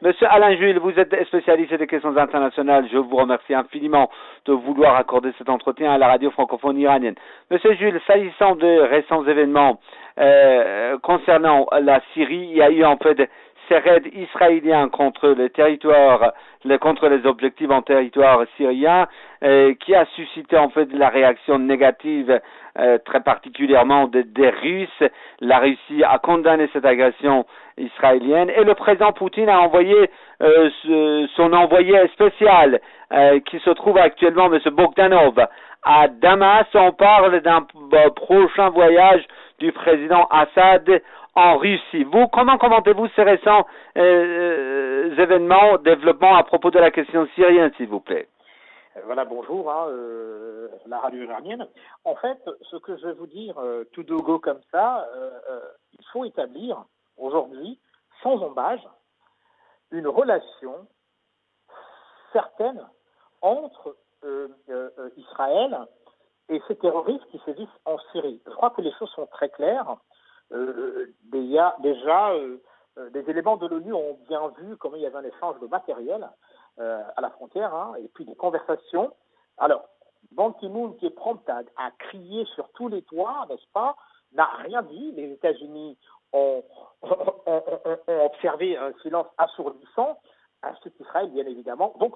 Monsieur Alain Jules, vous êtes spécialiste des questions internationales. Je vous remercie infiniment de vouloir accorder cet entretien à la radio francophone iranienne. Monsieur Jules, s'agissant de récents événements euh, concernant la Syrie, il y a eu en fait ces raids israéliens contre les territoires, contre les objectifs en territoire syrien, euh, qui a suscité en fait la réaction négative euh, très particulièrement des Russes. La Russie a condamné cette agression israélienne et le président Poutine a envoyé euh, son envoyé spécial qui se trouve actuellement, M. Bogdanov, à Damas. On parle d'un prochain voyage du président Assad en Russie. Vous, comment commentez-vous ces récents événements, développements à propos de la question syrienne, s'il vous plaît? Euh, voilà, bonjour, hein, euh, la radio iranienne. En fait, ce que je vais vous dire, euh, tout de go comme ça, il faut établir aujourd'hui, sans embâge, une relation certaine entre Israël et ces terroristes qui sévissent en Syrie. Je crois que les choses sont très claires. déjà, déjà des éléments de l'ONU ont bien vu comment il y avait un échange de matériel euh, à la frontière, hein, et puis des conversations. Alors, Ban Ki-moon, qui est prompt à, crier sur tous les toits, n'est-ce pas, n'a rien dit. Les États-Unis ont, observé un silence assourdissant, ainsi qu'Israël, bien évidemment. Donc,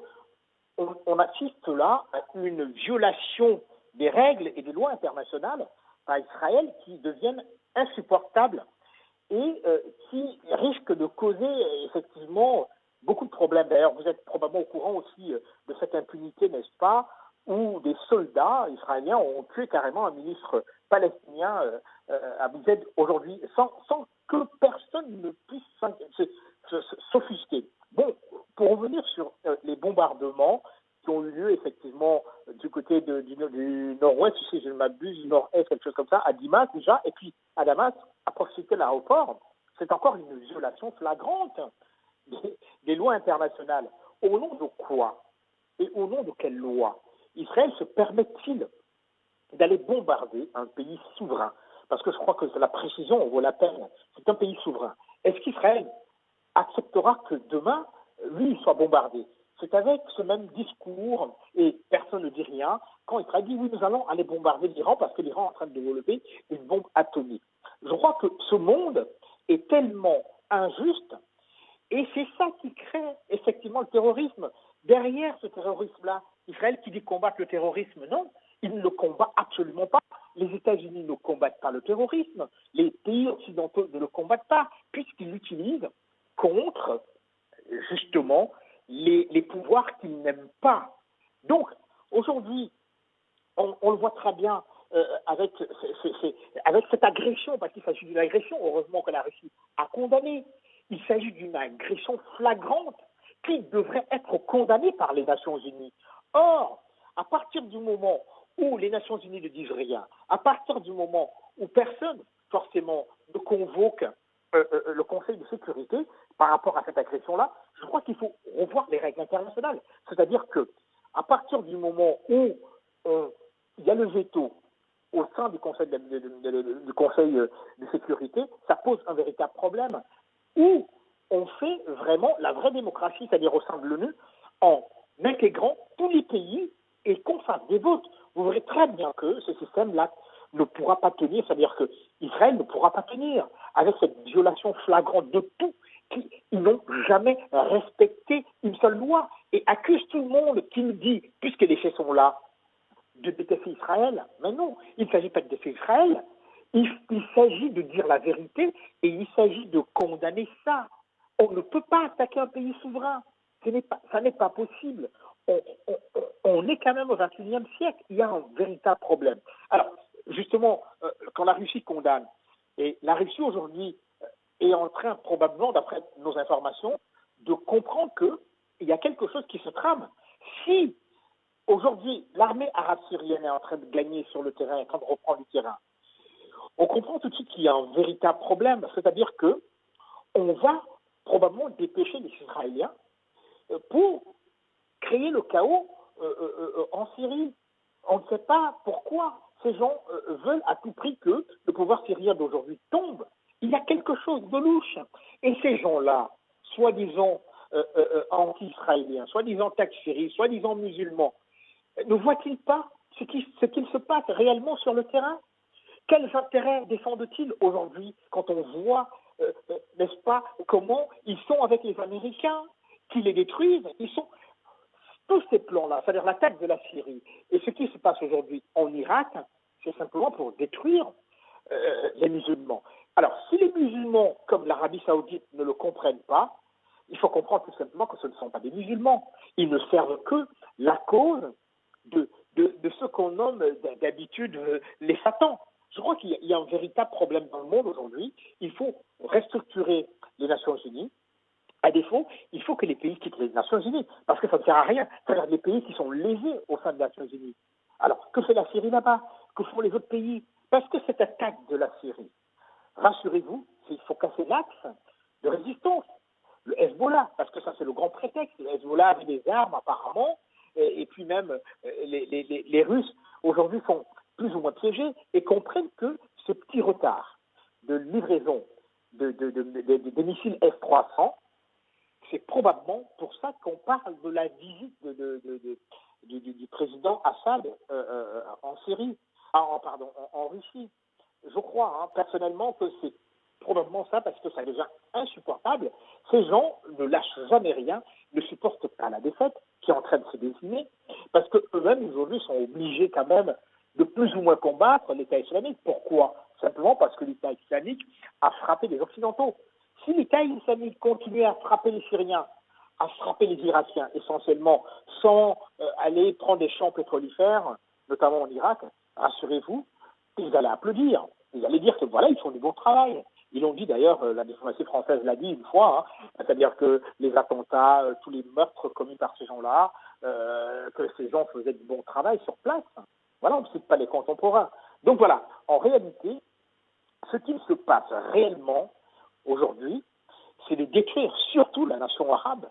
on, assiste là à une violation des règles et des lois internationales par Israël qui deviennent insupportables et euh, qui risquent de causer effectivement beaucoup de problèmes. D'ailleurs, vous êtes probablement au courant aussi euh, de cette impunité, n'est-ce pas, où des soldats israéliens ont tué carrément un ministre palestinien euh, euh, à Bouzed aujourd'hui, sans, sans, que personne ne puisse s'offusquer. Bon, pour revenir sur les bombardements qui ont eu lieu effectivement du côté de, du, nord-ouest, si je ne m'abuse, du nord-est, quelque chose comme ça, à Dimas déjà, et puis à Damas, à proximité de l'aéroport, c'est encore une violation flagrante des, lois internationales. Au nom de quoi Et au nom de quelle loi Israël se permet-il d'aller bombarder un pays souverain? Parce que je crois que la précision vaut la peine. C'est un pays souverain. Est-ce qu'Israël acceptera que demain, lui, soit bombardé? C'est avec ce même discours, et personne ne dit rien, quand Israël dit oui, nous allons aller bombarder l'Iran parce que l'Iran est en train de développer une bombe atomique. Je crois que ce monde est tellement injuste et c'est ça qui crée effectivement le terrorisme. Derrière ce terrorisme-là, Israël qui dit combattre le terrorisme, non, il ne le combat absolument pas. Les États-Unis ne combattent pas le terrorisme, les pays occidentaux ne le combattent pas, puisqu'ils l'utilisent contre justement les, pouvoirs qu'ils n'aiment pas. Donc, aujourd'hui, on, le voit très bien euh, avec, cette agression, parce qu'il s'agit d'une agression, heureusement que la Russie a condamné, il s'agit d'une agression flagrante qui devrait être condamnée par les Nations Unies. Or, à partir du moment où les Nations Unies ne disent rien, à partir du moment où personne, forcément, ne convoque euh, euh, le Conseil de sécurité par rapport à cette agression-là, je crois qu'il faut revoir les règles internationales. C'est-à-dire que, à partir du moment où il y a le veto au sein du Conseil du Conseil de sécurité, ça pose un véritable problème où on fait vraiment la vraie démocratie, c'est-à-dire au sein de l'ONU, en intégrant tous les pays et qu'on fasse des votes. Vous verrez très bien que ce système-là ne pourra pas tenir, c'est-à-dire que Israël ne pourra pas tenir avec cette violation flagrante de tout. Ils n'ont jamais respecté une seule loi et accusent tout le monde qui nous dit, puisque les faits sont là, de détester Israël. Mais non, il ne s'agit pas de détester Israël, il, s'agit de dire la vérité et il s'agit de condamner ça. On ne peut pas attaquer un pays souverain. Ça n'est pas possible. On, est quand même au XXIe siècle. Il y a un véritable problème. Alors, justement, euh, quand la Russie condamne, et la Russie aujourd'hui est en train, probablement, d'après nos informations, de comprendre qu'il y a quelque chose qui se trame. Si aujourd'hui l'armée arabe syrienne est en train de gagner sur le terrain, en train de reprendre le terrain, on comprend tout de suite qu'il y a un véritable problème, c'est-à-dire que on va probablement dépêcher les Israéliens euh, pour créer le chaos euh, euh, en Syrie. On ne sait pas pourquoi ces gens veulent à tout prix que le pouvoir syrien d'aujourd'hui tombe. Il y a quelque chose de louche. Et ces gens-là, soi-disant anti-israéliens, soi-disant takfiris, soi-disant musulmans, ne voient-ils pas ce qui, ce qu'il se passe réellement sur le terrain? Quels intérêts défendent-ils aujourd'hui quand on voit, n'est-ce pas, comment ils sont avec les Américains, qui les détruisent? Ils sont tous ces plans-là, c'est-à-dire l'attaque de la Syrie et ce qui se passe aujourd'hui en Irak, c'est simplement pour détruire euh, les musulmans. Alors, si les musulmans, comme l'Arabie saoudite, ne le comprennent pas, il faut comprendre tout simplement que ce ne sont pas des musulmans. Ils ne servent que la cause de, de, ce qu'on nomme d'habitude euh, les satans. Je crois qu'il y a un véritable problème dans le monde aujourd'hui. Il faut restructurer les Nations Unies, à défaut, il faut que les pays quittent les Nations Unies, parce que ça ne sert à rien. C'est-à-dire les pays qui sont lésés au sein des Nations Unies. Alors, que fait la Syrie là-bas? Que font les autres pays? Parce que cette attaque de la Syrie, rassurez-vous, il faut casser l'axe de résistance. Le Hezbollah, parce que ça c'est le grand prétexte. Le Hezbollah avait des armes apparemment, et, puis même euh, les, les, les Russes aujourd'hui sont plus ou moins piégés et comprennent que ce petit retard de livraison de, de, de, des missiles F-300 c'est probablement pour ça qu'on parle de la visite du, président Assad euh, euh, en Syrie, ah, en, pardon, en, Russie. Je crois hein, personnellement que c'est probablement ça parce que ça devient insupportable. Ces gens ne lâchent jamais rien, ne supportent pas la défaite qui est en train de se dessiner, parce qu'eux-mêmes aujourd'hui sont obligés quand même de plus ou moins combattre l'État islamique. Pourquoi? Simplement parce que l'État islamique a frappé les Occidentaux. Si l'État islamique continuait à frapper les Syriens, à frapper les Irakiens essentiellement, sans euh, aller prendre des champs pétrolifères, notamment en Irak, rassurez-vous, ils allaient applaudir. Ils allaient dire que voilà, ils font du bon travail. Ils l'ont dit d'ailleurs, euh, la diplomatie française l'a dit une fois, hein, c'est-à-dire que les attentats, euh, tous les meurtres commis par ces gens-là, que ces gens faisaient du bon travail sur place. Voilà, on ne cite pas les contemporains. Donc voilà, en réalité, ce qui se passe réellement, aujourd'hui, c'est de détruire surtout la nation arabe, euh,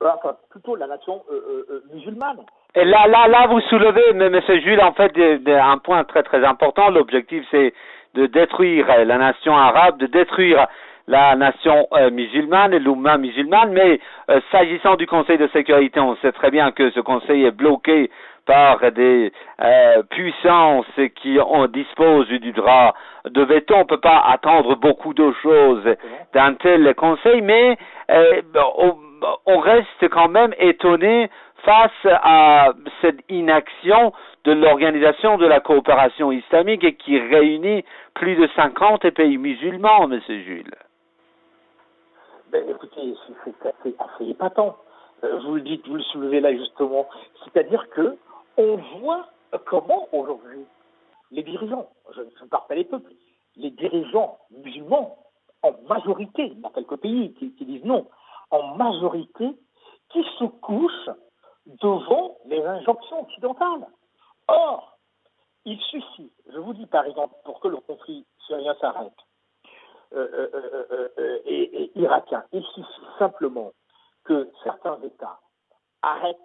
enfin plutôt la nation euh, euh, musulmane. Et là, là, là, vous soulevez, M. Jules, en fait, un point très très important. L'objectif, c'est de détruire la nation arabe, de détruire la nation musulmane et l'Oumma musulmane, mais s'agissant du Conseil de sécurité, on sait très bien que ce Conseil est bloqué par des euh, puissances qui ont, disposent du droit de veto. On ne peut pas attendre beaucoup de choses d'un tel conseil, mais euh, on, reste quand même étonné face à cette inaction de l'organisation de la coopération islamique et qui réunit plus de 50 pays musulmans, M. Jules. Ben, écoutez, c'est assez épatant. Euh, vous le dites, vous le soulevez là justement. C'est-à-dire que on voit comment aujourd'hui les dirigeants, je ne parle pas des peuples, les dirigeants musulmans, en majorité, a quelques pays qui, disent non, en majorité, qui se couchent devant les injonctions occidentales. Or, il suffit, je vous dis par exemple, pour que le conflit syrien s'arrête, euh, euh, euh, et, irakien, il suffit simplement que certains États arrêtent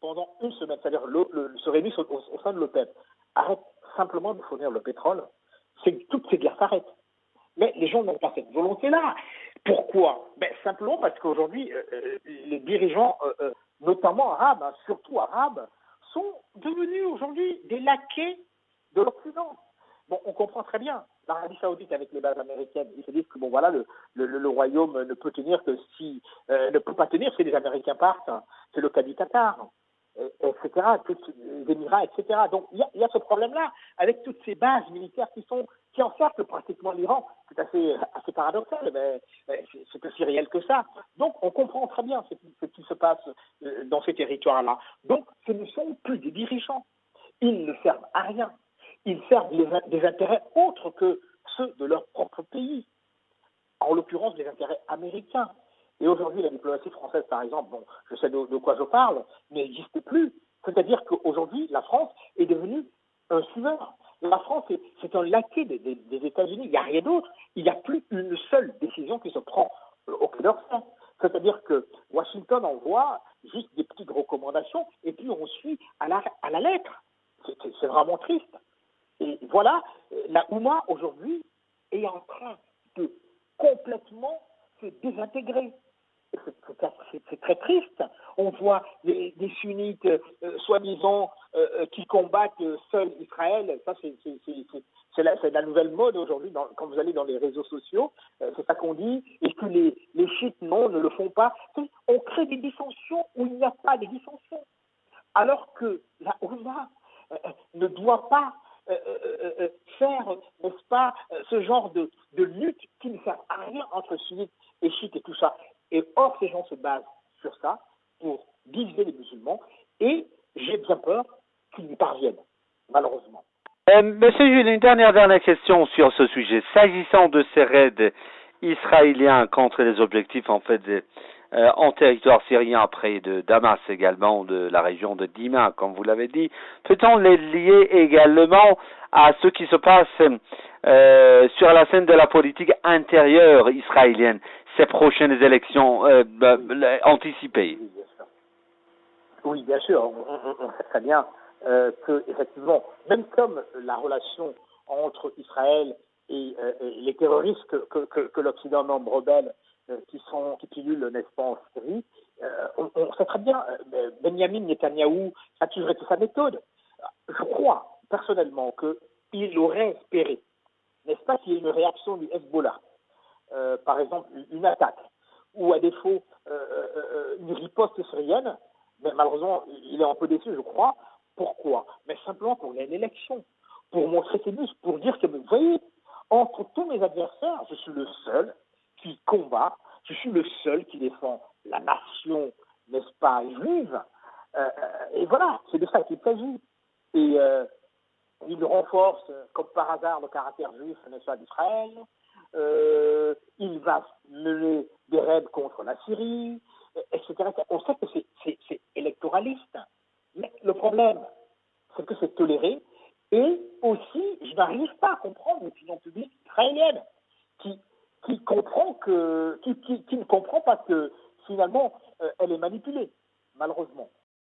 pendant une semaine, c'est-à-dire le, se réunissent au, sein de l'OPEP, arrête simplement de fournir le pétrole, c'est que toutes ces guerres s'arrêtent. Mais les gens n'ont pas cette volonté-là. Pourquoi? Ben, Simplement parce qu'aujourd'hui, euh, euh, les dirigeants, euh, notamment arabes, hein, surtout arabes, sont devenus aujourd'hui des laquais de l'Occident. Bon, on comprend très bien. L'Arabie Saoudite avec les bases américaines, ils se disent que bon voilà, le, le, royaume ne peut tenir que si ne peut pas tenir si les Américains partent. C'est le cas du Qatar etc., Émirats, etc. Donc il y a, ce problème-là, avec toutes ces bases militaires qui sont qui encerclent pratiquement l'Iran. C'est assez, paradoxal, mais c'est aussi réel que ça. Donc on comprend très bien ce qui, se passe euh, dans ces territoires-là. Donc ce ne sont plus des dirigeants. Ils ne servent à rien. Ils servent des intérêts autres que ceux de leur propre pays. En l'occurrence, des intérêts américains. Et aujourd'hui, la diplomatie française, par exemple, bon, je sais de, quoi je parle, n'existe plus. C'est-à-dire qu'aujourd'hui, la France est devenue un suiveur. La France, c'est un laquais des, États-Unis. Il n'y a rien d'autre. Il n'y a plus une seule décision qui se prend au Quai d'Orsay. C'est-à-dire que Washington envoie juste des petites recommandations et puis on suit à la, à la lettre. C'est vraiment triste. Et voilà, la Ouma aujourd'hui est en train de complètement se désintégrer c'est très triste. On voit des, sunnites euh, soi-disant euh, euh, qui combattent seuls Israël. Ça, c'est la, nouvelle mode aujourd'hui. Quand vous allez dans les réseaux sociaux, c'est ça qu'on dit. Et que les, chiites, non, ne le font pas. On crée des dissensions où il n'y a pas de dissensions. Alors que la ne doit pas faire, n'est-ce pas, ce genre de, de lutte qui ne sert à rien entre sunnites et chiites et tout ça. Et or, ces gens se basent sur ça pour diviser les musulmans, et j'ai bien peur qu'ils y parviennent, malheureusement. Euh, Monsieur Jules, une dernière, dernière question sur ce sujet. S'agissant de ces raids israéliens contre les objectifs en fait euh, en territoire syrien après de Damas également, de la région de Dima, comme vous l'avez dit, peut-on les lier également à ce qui se passe euh, sur la scène de la politique intérieure israélienne ces prochaines élections euh, bah, anticipées? Oui, bien sûr. On, sait très bien euh, que, effectivement, même comme la relation entre Israël et, euh, les terroristes que, l'Occident nomme rebelles, euh, qui sont qui pilulent, n'est-ce pas, en Syrie, on, sait très bien, Benjamin Netanyahou a toujours été sa méthode. Je crois personnellement qu'il aurait espéré, n'est-ce pas, qu'il y ait une réaction du Hezbollah par exemple, une attaque, ou à défaut une riposte syrienne, mais malheureusement, il est un peu déçu, je crois. Pourquoi? Mais simplement pour gagner l'élection, pour montrer ses muscles, pour dire que, vous voyez, entre tous mes adversaires, je suis le seul qui combat, je suis le seul qui défend la nation, n'est-ce pas, juive. et voilà, c'est de ça qu'il s'agit. Et il renforce, comme par hasard, le caractère juif, n'est-ce pas, d'Israël. Euh, il va mener des raids contre la Syrie, etc. On sait que c'est électoraliste. Le problème, c'est que c'est toléré. Et aussi, je n'arrive pas à comprendre l'opinion publique israélienne qui, comprend qui, ne comprend pas que finalement, euh, elle est manipulée, malheureusement.